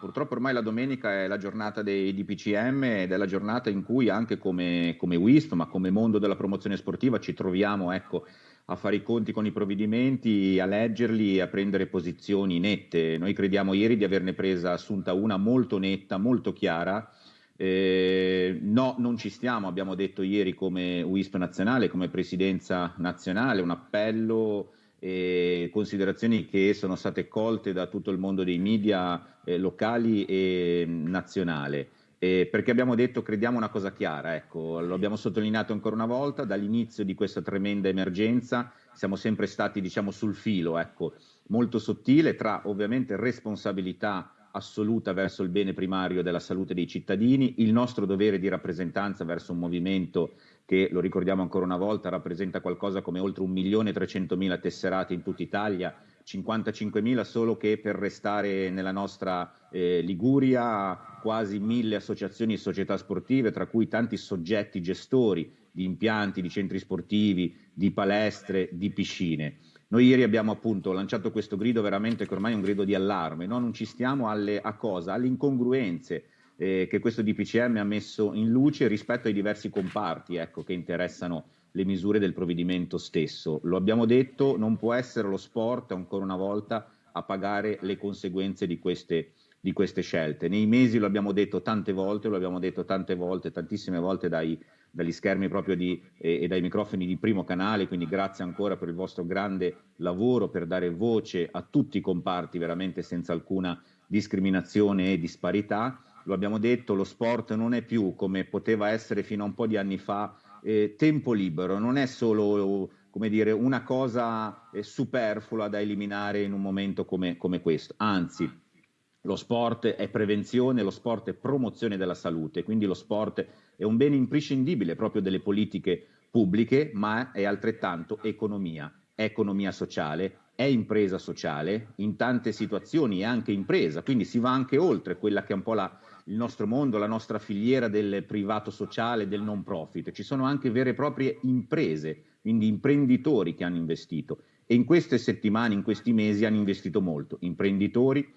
Purtroppo ormai la domenica è la giornata dei DPCM ed è la giornata in cui anche come, come WISP, ma come mondo della promozione sportiva ci troviamo ecco, a fare i conti con i provvedimenti, a leggerli e a prendere posizioni nette. Noi crediamo ieri di averne presa assunta una molto netta, molto chiara. Eh, no, non ci stiamo, abbiamo detto ieri come WISP nazionale, come presidenza nazionale, un appello e considerazioni che sono state colte da tutto il mondo dei media eh, locali e nazionale. Eh, perché abbiamo detto, crediamo una cosa chiara, ecco, lo abbiamo sottolineato ancora una volta, dall'inizio di questa tremenda emergenza siamo sempre stati diciamo, sul filo, ecco, molto sottile tra ovviamente responsabilità assoluta verso il bene primario della salute dei cittadini, il nostro dovere di rappresentanza verso un movimento che, lo ricordiamo ancora una volta, rappresenta qualcosa come oltre 1.300.000 tesserati in tutta Italia, 55.000 solo che per restare nella nostra eh, Liguria, quasi mille associazioni e società sportive, tra cui tanti soggetti gestori di impianti, di centri sportivi, di palestre, di piscine. Noi ieri abbiamo appunto lanciato questo grido veramente che ormai è un grido di allarme, no? non ci stiamo alle, a cosa? Alle incongruenze eh, che questo DPCM ha messo in luce rispetto ai diversi comparti ecco, che interessano le misure del provvedimento stesso. Lo abbiamo detto, non può essere lo sport ancora una volta a pagare le conseguenze di queste, di queste scelte. Nei mesi lo abbiamo detto tante volte, lo abbiamo detto tante volte, tantissime volte dai dagli schermi proprio di, e, e, dai microfoni di primo canale, quindi grazie ancora per il vostro grande lavoro per dare voce a tutti i comparti veramente senza alcuna discriminazione e disparità. Lo abbiamo detto, lo sport non è più come poteva essere fino a un po' di anni fa eh, tempo libero, non è solo come dire, una cosa eh, superflua da eliminare in un momento come, come questo, anzi lo sport è prevenzione, lo sport è promozione della salute, quindi lo sport è un bene imprescindibile proprio delle politiche pubbliche, ma è altrettanto economia, è economia sociale, è impresa sociale, in tante situazioni è anche impresa, quindi si va anche oltre quella che è un po' la, il nostro mondo, la nostra filiera del privato sociale, del non profit, ci sono anche vere e proprie imprese, quindi imprenditori che hanno investito. E in queste settimane, in questi mesi hanno investito molto, imprenditori,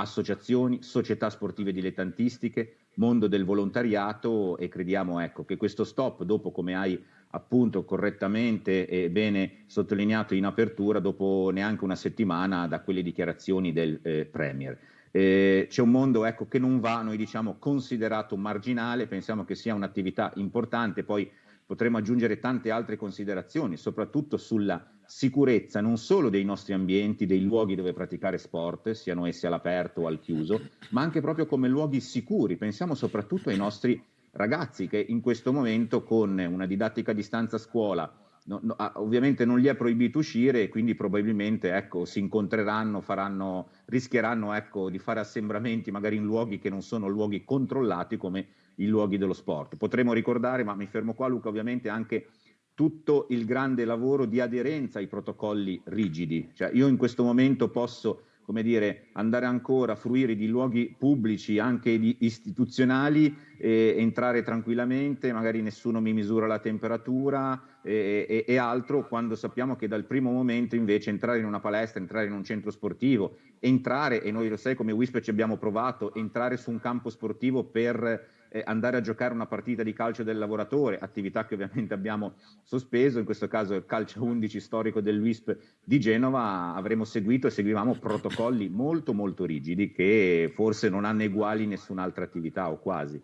associazioni, società sportive dilettantistiche, mondo del volontariato e crediamo ecco, che questo stop, dopo come hai appunto correttamente e bene sottolineato in apertura, dopo neanche una settimana da quelle dichiarazioni del eh, Premier. Eh, c'è un mondo ecco, che non va, noi diciamo, considerato marginale, pensiamo che sia un'attività importante, poi potremmo aggiungere tante altre considerazioni, soprattutto sulla sicurezza non solo dei nostri ambienti, dei luoghi dove praticare sport, siano essi all'aperto o al chiuso, ma anche proprio come luoghi sicuri. Pensiamo soprattutto ai nostri ragazzi che in questo momento con una didattica a distanza a scuola no, no, ovviamente non gli è proibito uscire e quindi probabilmente ecco, si incontreranno, faranno, rischieranno ecco, di fare assembramenti magari in luoghi che non sono luoghi controllati come i luoghi dello sport. Potremmo ricordare, ma mi fermo qua Luca, ovviamente anche tutto il grande lavoro di aderenza ai protocolli rigidi. Cioè io in questo momento posso come dire, andare ancora a fruire di luoghi pubblici, anche istituzionali, entrare tranquillamente, magari nessuno mi misura la temperatura e, e, e, altro, quando sappiamo che dal primo momento invece entrare in una palestra, entrare in un centro sportivo, entrare, e noi lo sai come WISP ci abbiamo provato, entrare su un campo sportivo per eh, andare a giocare una partita di calcio del lavoratore, attività che ovviamente abbiamo sospeso, in questo caso il calcio 11 storico dell'UISP di Genova, avremo seguito e seguivamo protocolli molto molto rigidi che forse non hanno uguali in nessun'altra attività o quasi.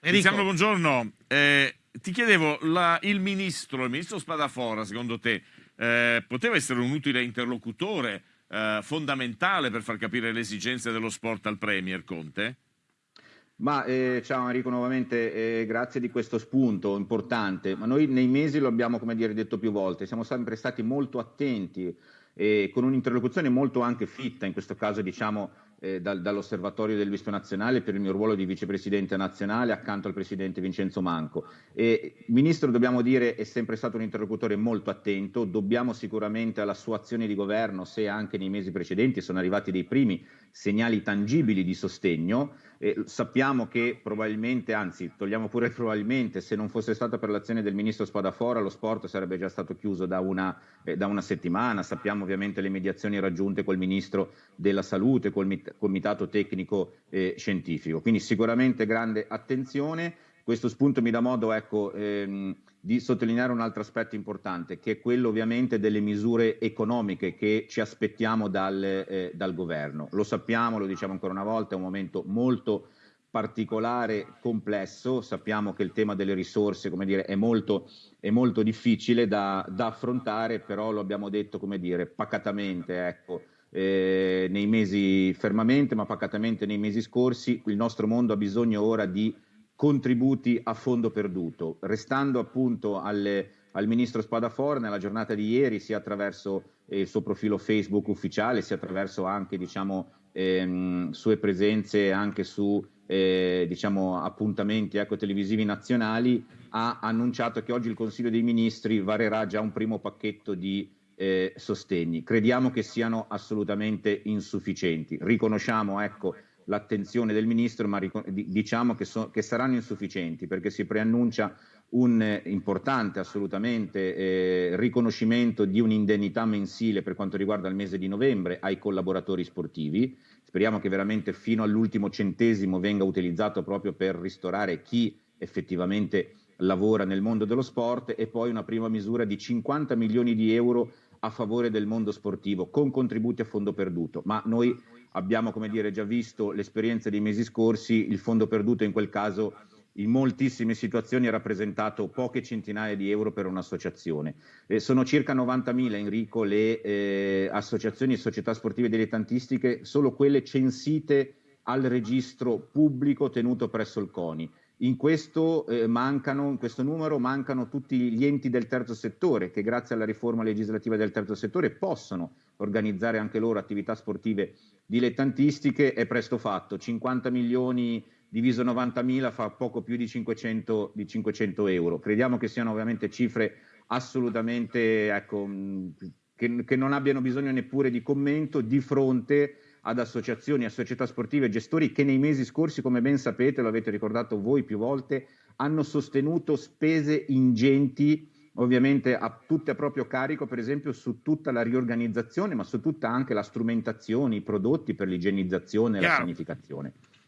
Tiziano, buongiorno. Eh, ti chiedevo, la, il ministro, il ministro Spadafora, secondo te, eh, poteva essere un utile interlocutore eh, fondamentale per far capire le esigenze dello sport al Premier Conte? Ma eh, ciao Enrico nuovamente, eh, grazie di questo spunto importante, ma noi nei mesi lo abbiamo come dire detto più volte, siamo sempre stati molto attenti e con un'interlocuzione molto anche fitta, in questo caso diciamo eh, dal, dall'Osservatorio del Visto Nazionale per il mio ruolo di vicepresidente nazionale accanto al presidente Vincenzo Manco. E, Ministro, dobbiamo dire, è sempre stato un interlocutore molto attento, dobbiamo sicuramente alla sua azione di governo, se anche nei mesi precedenti sono arrivati dei primi segnali tangibili di sostegno, eh, sappiamo che probabilmente, anzi togliamo pure probabilmente, se non fosse stata per l'azione del Ministro Spadafora lo sport sarebbe già stato chiuso da una, eh, da una settimana, sappiamo ovviamente le mediazioni raggiunte col Ministro della Salute, col comitato tecnico eh, scientifico. Quindi sicuramente grande attenzione. Questo spunto mi dà modo ecco, ehm, di sottolineare un altro aspetto importante, che è quello ovviamente delle misure economiche che ci aspettiamo dal, eh, dal governo. Lo sappiamo, lo diciamo ancora una volta, è un momento molto particolare, complesso, sappiamo che il tema delle risorse come dire, è, molto, è molto difficile da, da, affrontare, però lo abbiamo detto come dire, pacatamente, ecco, eh, nei mesi fermamente, ma pacatamente nei mesi scorsi, il nostro mondo ha bisogno ora di contributi a fondo perduto, restando appunto alle, al ministro Spadafora nella giornata di ieri, sia attraverso eh, il suo profilo Facebook ufficiale, sia attraverso anche diciamo, ehm, sue presenze anche su eh, diciamo, appuntamenti ecco, televisivi nazionali, ha annunciato che oggi il Consiglio dei Ministri varerà già un primo pacchetto di eh, sostegni. Crediamo che siano assolutamente insufficienti. Riconosciamo ecco, l'attenzione del Ministro, ma diciamo che, so che, saranno insufficienti perché si preannuncia un importante assolutamente eh, riconoscimento di un'indennità mensile per quanto riguarda il mese di novembre ai collaboratori sportivi. Speriamo che veramente fino all'ultimo centesimo venga utilizzato proprio per ristorare chi effettivamente lavora nel mondo dello sport e poi una prima misura di 50 milioni di euro a favore del mondo sportivo con contributi a fondo perduto. Ma noi abbiamo come dire, già visto l'esperienza dei mesi scorsi, il fondo perduto in quel caso in moltissime situazioni ha rappresentato poche centinaia di euro per un'associazione. Eh, sono circa 90.000, Enrico, le eh, associazioni e società sportive dilettantistiche, solo quelle censite al registro pubblico tenuto presso il CONI. In questo, eh, mancano, in questo numero mancano tutti gli enti del terzo settore che grazie alla riforma legislativa del terzo settore possono organizzare anche loro attività sportive dilettantistiche. È presto fatto, 50 milioni diviso 90.000 fa poco più di 500, di 500 euro. Crediamo che siano ovviamente cifre assolutamente ecco, che, che non abbiano bisogno neppure di commento di fronte ad associazioni, a società sportive e gestori che nei mesi scorsi, come ben sapete, lo avete ricordato voi più volte, hanno sostenuto spese ingenti ovviamente a, tutte a proprio carico, per esempio su tutta la riorganizzazione, ma su tutta anche la strumentazione, i prodotti per l'igienizzazione e la sanificazione.